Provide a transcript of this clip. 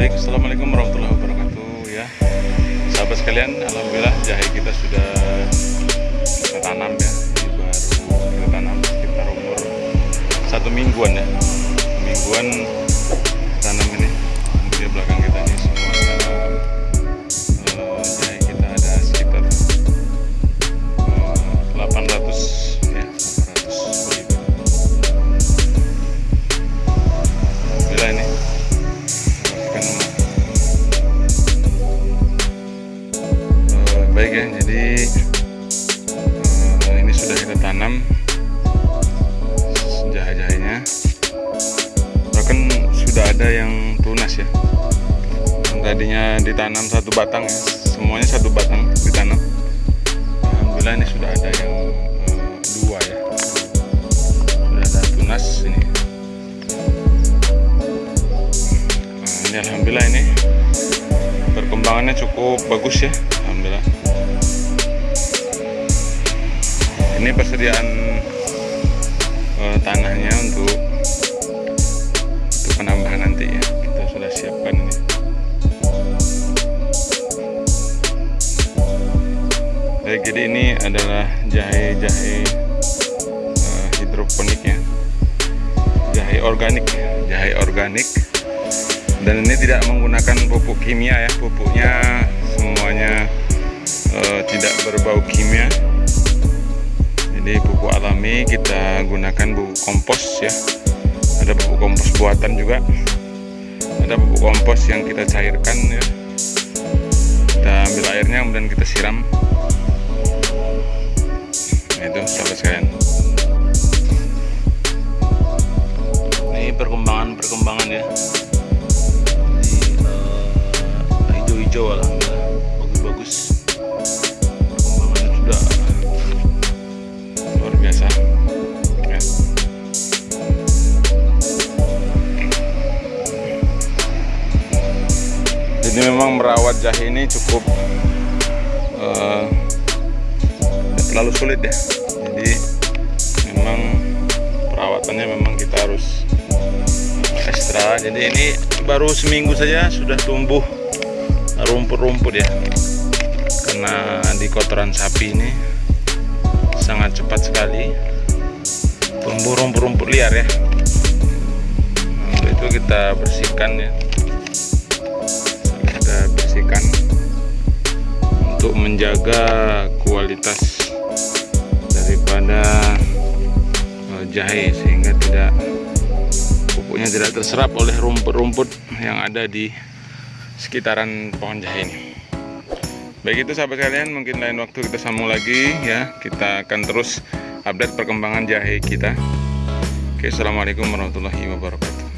Baik, Assalamualaikum warahmatullahi wabarakatuh ya. Sahabat sekalian, Alhamdulillah jahe kita sudah kita tanam ya. Ini baru kita tanam sekitar umur satu mingguan ya. Mingguan tanam ini di belakang kita baik ya. Jadi eh, ini sudah kita tanam jahe-jahenya bahkan sudah ada yang tunas ya? Yang tadinya ditanam satu batang ya semuanya satu batang ditanam. Alhamdulillah ini sudah ada yang eh, dua ya. Sudah ada tunas ini. Nah, ini alhamdulillah ini perkembangannya cukup bagus ya alhamdulillah ini persediaan eh, tanahnya untuk untuk penambahan nanti ya. Kita sudah siapkan ini. Baik jadi ini adalah jahe-jahe eh, hidroponik ya. Jahe organik ya jahe organik. Dan ini tidak menggunakan pupuk kimia ya. Pupuknya alami kita gunakan pupuk kompos ya. Ada pupuk kompos buatan juga. Ada pupuk kompos yang kita cairkan ya. Kita ambil airnya kemudian kita siram. Nah itu sahabat sekalian. Ini perkembangan-perkembangan ya. Ini, eh, hijau-hijau alhamdulillah jadi memang merawat jahe ini cukup tidak terlalu sulit ya. Jadi memang perawatannya memang kita harus ekstra. Jadi ini baru seminggu saja sudah tumbuh rumput-rumput ya. Karena di kotoran sapi ini sangat cepat sekali tumbuh rumput-rumput liar ya. Untuk itu kita bersihkan ya bersihkan untuk menjaga kualitas daripada eh, jahe sehingga tidak pupuknya tidak terserap oleh rumput-rumput yang ada di sekitaran pohon jahe ini. Baik itu sahabat sekalian, mungkin lain waktu kita sambung lagi ya. Kita akan terus update perkembangan jahe kita. Oke, assalamualaikum warahmatullahi wabarakatuh.